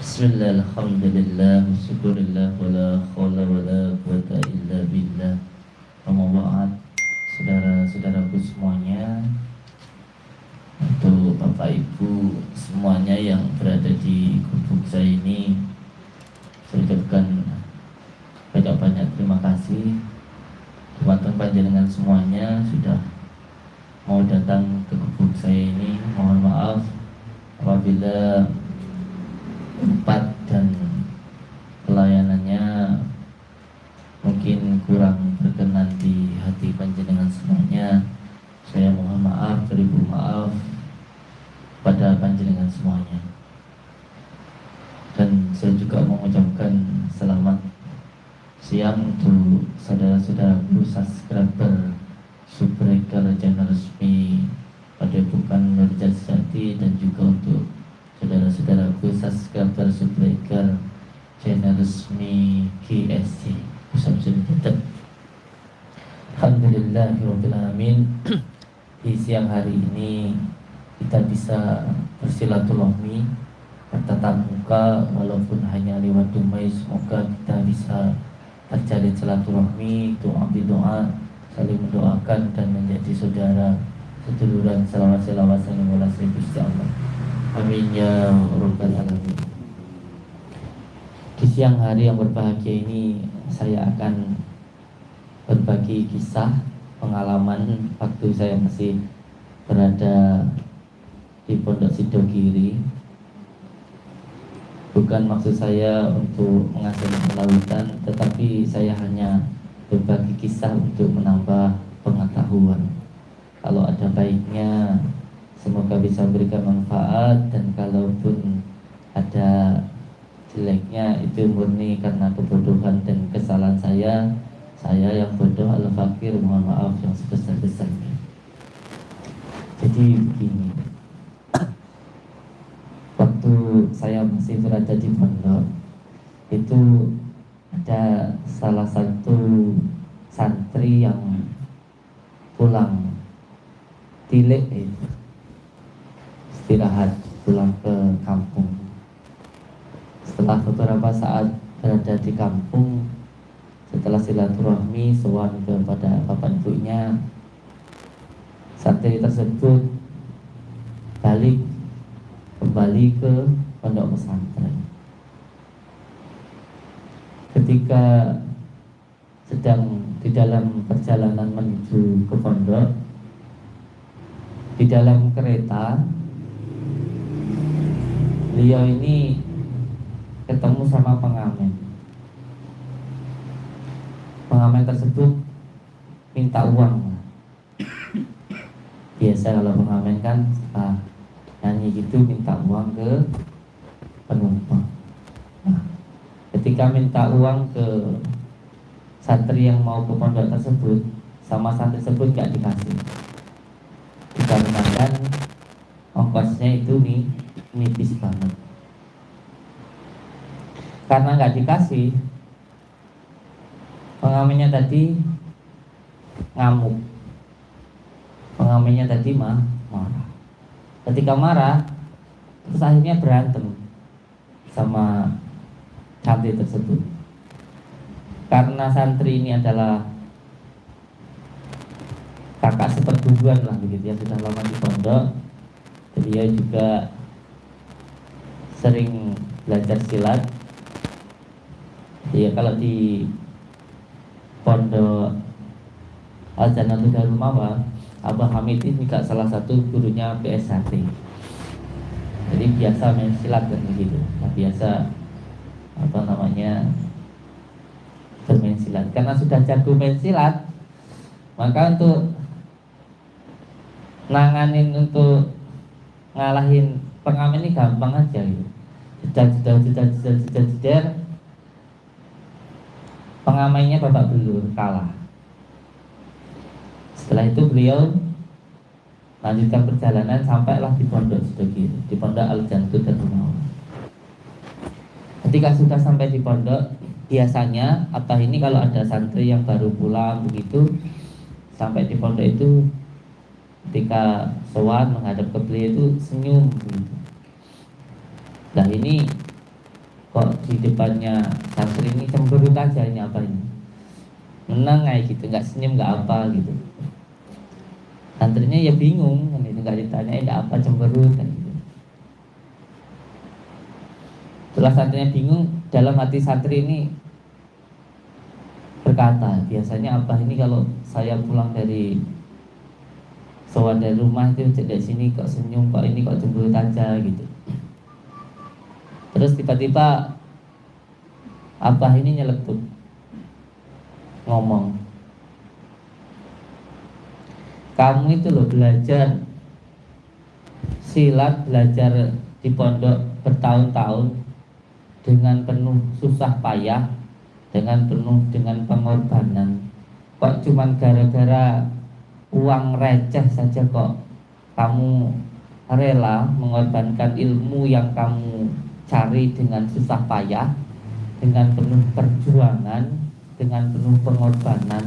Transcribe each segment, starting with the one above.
Bismillah, Alhamdulillah, Syukurillah, Wala khawla wala quwata illa billah. Pemobaat Saudara-saudaraku semuanya Untuk Bapak Ibu semuanya yang berada di gubuk saya ini Saya ucapkan banyak-banyak terima kasih. Teman-teman panjenengan semuanya sudah mau datang ke gubuk saya ini Mohon maaf apabila tempat dan pelayanannya mungkin kurang berkenan di hati panjenengan semuanya. Saya mohon maaf beribu maaf pada panjenengan semuanya. Dan saya juga mengucapkan selamat siang untuk saudara-saudaraku subscriber subscriber channel resmi pada bukan Nurjat Sejati dan juga untuk saudara-saudaraku subscriber subscriber channel resmi KSC Pusat Sudah Alhamdulillahirrahmanirrahim Di siang hari ini kita bisa bersilaturahmi bertatap muka walaupun hanya lewat dumai semoga kita bisa terjalin silaturahmi doa doa saling mendoakan dan menjadi saudara seduluran selawat selawat Gusti Allah. Amin ya Rabbal Alamin siang hari yang berbahagia ini Saya akan berbagi kisah Pengalaman waktu saya masih berada di Pondok Sidogiri. Bukan maksud saya untuk menghasilkan lautan Tetapi saya hanya berbagi kisah untuk menambah pengetahuan. Kalau ada baiknya Semoga bisa memberikan manfaat dan kalaupun ada jeleknya itu murni karena kebodohan dan kesalahan saya. Saya yang bodoh al fakir mohon maaf yang sebesar besarnya jadi begini. Waktu saya masih berada di pondok itu ada salah satu santri yang pulang. Tilik itu setelah silaturahmi sowan kepada bapak ibunya santri tersebut balik kembali ke pondok pesantren. Ketika sedang di dalam perjalanan menuju ke pondok di dalam kereta beliau ini ketemu sama pengamen pengamen tersebut minta uang. Biasa kalau pengamen kan setelah nyanyi gitu minta uang ke penumpang. Nah, ketika minta uang ke santri yang mau ke pondok tersebut sama santri tersebut gak dikasih. Dikarenakan ongkosnya itu nih nipis banget. Karena nggak dikasih pengamennya tadi ngamuk. Pengamennya tadi mah marah. Ketika marah terus akhirnya berantem sama santri tersebut. Karena santri ini adalah kakak seperguruan lah begitu ya sudah lama di pondok. Beliau juga sering belajar silat. Ya kalau di pondok Al Janatul Darul Mawa Abah Hamid ini juga salah satu gurunya PSHT jadi biasa main silat kan begitu. Nah, biasa apa namanya bermain silat. Karena sudah jago main silat maka untuk nanganin untuk ngalahin pengamen ini gampang aja gitu. Jedar jedar jedar jedar jedar jedar pengamainya bapak belur kalah setelah itu beliau lanjutkan perjalanan sampailah di pondok Sidogi di pondok Al Jantu dan Rumah ketika sudah sampai di pondok biasanya atau ini kalau ada santri yang baru pulang begitu sampai di pondok itu ketika sowan menghadap ke beliau itu senyum. Nah ini kok di depannya santri ini cemberut aja ini apa ini? Menang kayak gitu nggak senyum nggak apa gitu. Santrinya ya bingung kan itu nggak ditanya nggak apa cemberut kan gitu. setelah santrinya bingung dalam hati santri ini berkata biasanya apa ini kalau saya pulang dari soal dari rumah itu dari sini kok senyum kok ini kok cemberut aja gitu terus tiba-tiba apa ini nyeletuk ngomong kamu itu loh belajar silat belajar di pondok bertahun-tahun dengan penuh susah payah dengan penuh dengan pengorbanan. Kok cuman gara-gara uang receh saja kok kamu rela mengorbankan ilmu yang kamu cari dengan susah payah, dengan penuh perjuangan, dengan penuh pengorbanan.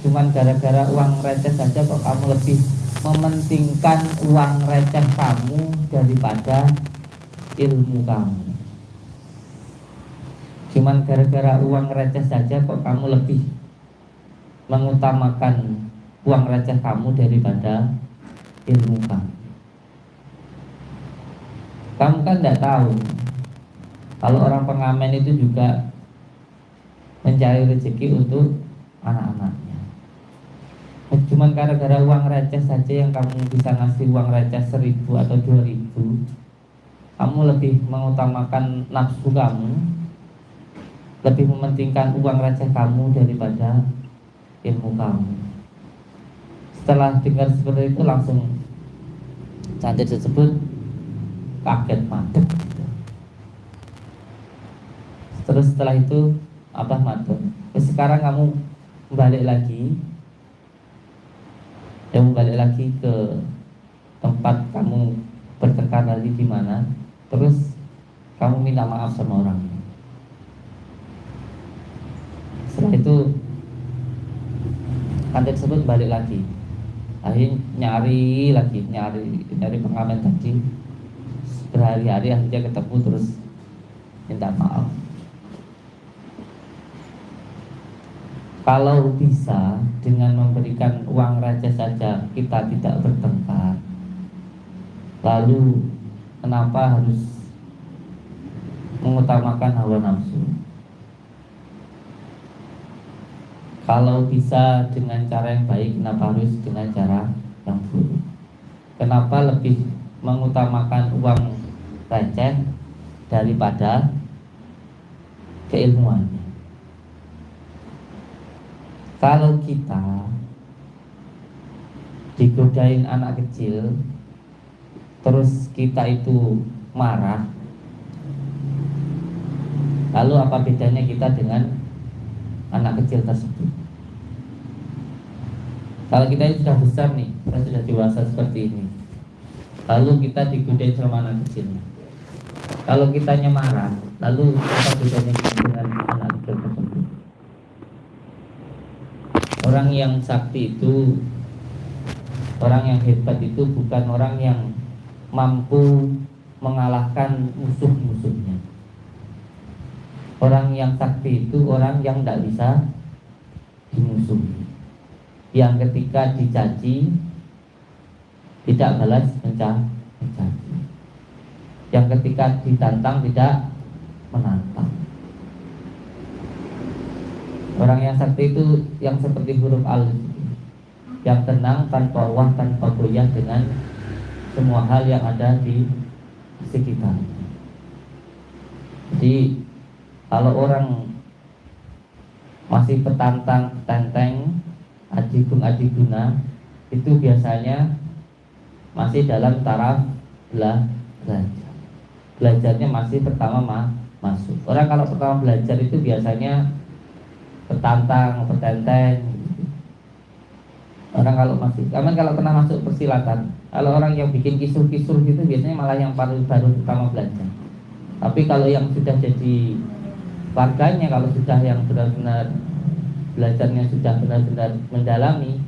Cuman gara-gara uang receh saja kok kamu lebih mementingkan uang receh kamu daripada ilmu kamu. Cuman gara-gara uang receh saja kok kamu lebih mengutamakan uang receh kamu daripada ilmu kamu. Kamu kan tidak tahu kalau orang pengamen itu juga mencari rezeki untuk anak-anaknya. Cuman gara-gara uang receh saja yang kamu bisa ngasih uang receh seribu atau dua ribu, kamu lebih mengutamakan nafsu kamu, lebih mementingkan uang receh kamu daripada ilmu kamu. Setelah dengar seperti itu langsung cantik tersebut kaget mati terus setelah itu apa matur. Sekarang kamu balik lagi. Kamu balik lagi ke tempat kamu bertengkar lagi di mana? Terus kamu minta maaf sama orang. Setelah itu kantin tersebut balik lagi. Akhirnya nyari lagi nyari nyari pengamen tadi. Berhari-hari akhirnya ketemu terus minta maaf Kalau bisa dengan memberikan uang raja saja kita tidak bertengkar. Lalu kenapa harus mengutamakan hawa nafsu? Kalau bisa dengan cara yang baik Kenapa harus dengan cara yang buruk? Kenapa lebih mengutamakan uang receh Daripada keilmuan kalau kita digodain anak kecil terus kita itu marah lalu apa bedanya kita dengan anak kecil tersebut? Kalau kita ini sudah besar nih kita sudah dewasa seperti ini lalu kita digodain sama anak kecil. Kalau kitanya marah lalu apa bedanya dengan anak kecil tersebut Orang yang sakti itu Orang yang hebat itu bukan orang yang mampu mengalahkan musuh-musuhnya. Orang yang sakti itu orang yang tidak bisa dimusuhi. Yang ketika dicaci Tidak balas mencaci Yang ketika ditantang tidak menantang Orang yang sakti itu yang seperti huruf al Yang tenang tanpa wah tanpa goyah dengan semua hal yang ada di sekitar Jadi kalau orang masih petantang, tenteng, adigung adiguna itu biasanya masih dalam taraf belajar. Belajarnya masih pertama ma masuk. Orang kalau pertama belajar itu biasanya petantang, petenteng. Orang kalau masih, kamu kalau pernah masuk persilatan, kalau orang yang bikin kisur-kisur gitu biasanya malah yang baru baru pertama belajar. Tapi kalau yang sudah jadi warganya, kalau sudah yang benar-benar belajarnya sudah benar-benar mendalami,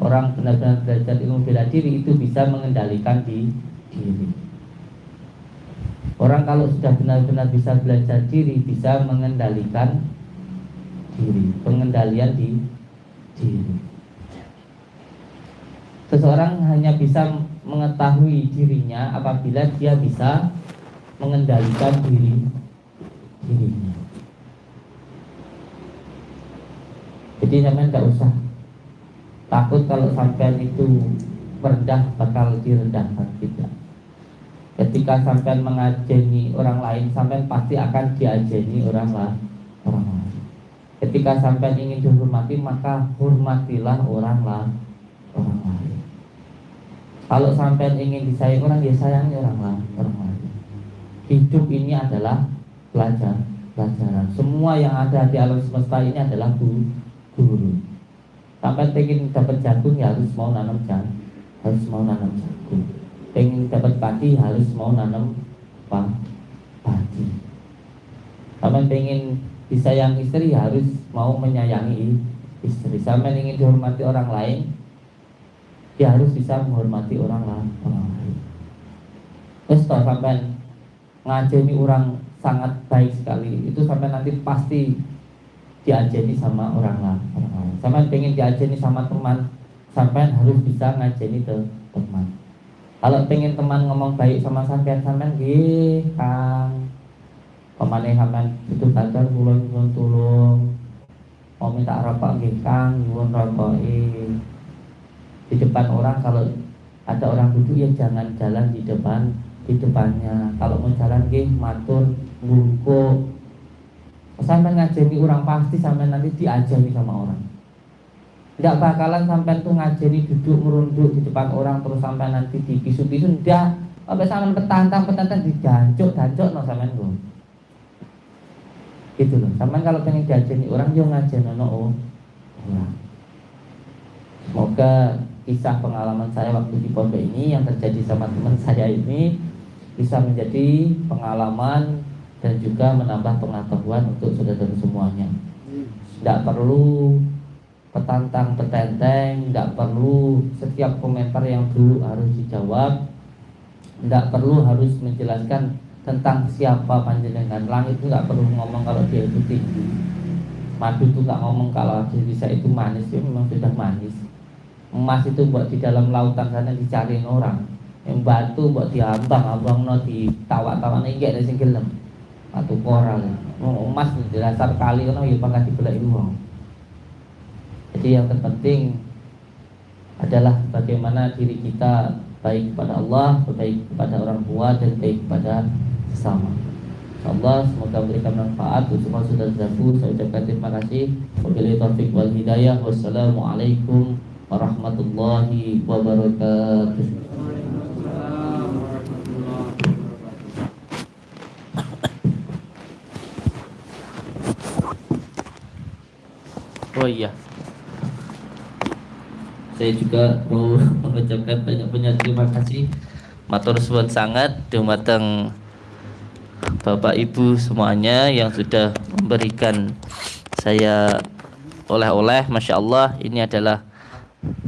orang benar-benar belajar ilmu bela diri itu bisa mengendalikan di diri. Orang kalau sudah benar-benar bisa belajar diri, bisa mengendalikan diri, pengendalian di diri. Seseorang hanya bisa mengetahui dirinya apabila dia bisa mengendalikan diri dirinya. Jadi sampean tidak usah takut kalau sampean itu rendah bakal direndahkan tidak. Ketika sampean mengajeni orang lain, sampean pasti akan diajeni orang lain. Orang lain. Ketika sampean ingin dihormati, maka hormatilah orang lain. Kalau sampean ingin disayang orang, ya sayangi orang lain. Hidup ini adalah pelajaran. Pelajaran. Semua yang ada di alam semesta ini adalah guru guru sampai pengen dapat jagung ya harus mau nanam jagung harus mau nanam jagung pengen dapat padi harus mau nanam padi sampai pengen disayang istri harus mau menyayangi istri sampai ingin dihormati orang lain ya harus bisa menghormati orang lain terus sampai ngajeni orang sangat baik sekali itu sampai nanti pasti diajeni sama orang lain, orang. Sampai pengen diajeni sama teman, sampai harus bisa ngajeni ke teman. Kalau pengen teman ngomong baik sama sampean, sampean gih kang. Pemane sampean itu tanda tulung tulung. Tulung. Mau minta rokok gih kang, nyuwun rokok di depan orang kalau ada orang duduk ya jangan jalan di depan di depannya. Kalau mau jalan gih matur bungkuk sampai ngajeni orang pasti sampai nanti diajeni sama orang. Tidak bakalan sampai tuh ngajeni duduk merunduk di depan orang terus sampai nanti dipisu-pisu tidak sampai sampai petantang petantang dijancuk jancuk no sampai gue gitu loh. Sampai kalau pengen diajeni orang jangan ngajeni oh. Orang semoga kisah pengalaman saya waktu di pondok ini yang terjadi sama teman saya ini bisa menjadi pengalaman dan juga menambah pengetahuan untuk saudara semuanya. Tidak perlu petantang petenteng, tidak perlu setiap komentar yang dulu harus dijawab, tidak perlu harus menjelaskan tentang siapa panjenengan. Langit itu nggak perlu ngomong kalau dia itu tinggi. Madu itu nggak ngomong kalau dia bisa itu manis, dia memang sudah manis. Emas itu buat di dalam lautan sana dicari orang. Yang batu buat diambang, abang no di tawa-tawa nih gak ada sing atau koral emas di dasar kali kan ya pernah dibelai uang jadi yang terpenting adalah bagaimana diri kita baik kepada Allah, baik kepada orang tua dan baik kepada sesama. Allah semoga memberikan manfaat untuk sudah zafu. Saya ucapkan terima kasih. Wabillahi taufik wal hidayah. Wassalamualaikum warahmatullahi wabarakatuh. Oh iya Saya juga mau mengucapkan banyak-banyak terima kasih Matur suwun sangat dumateng Bapak Ibu semuanya yang sudah memberikan saya oleh-oleh Masya Allah ini adalah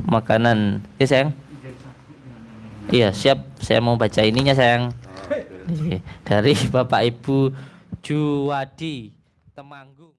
makanan. Ya sayang? Iya siap. Saya mau baca ininya sayang. Dari Bapak Ibu Juwadi Temanggung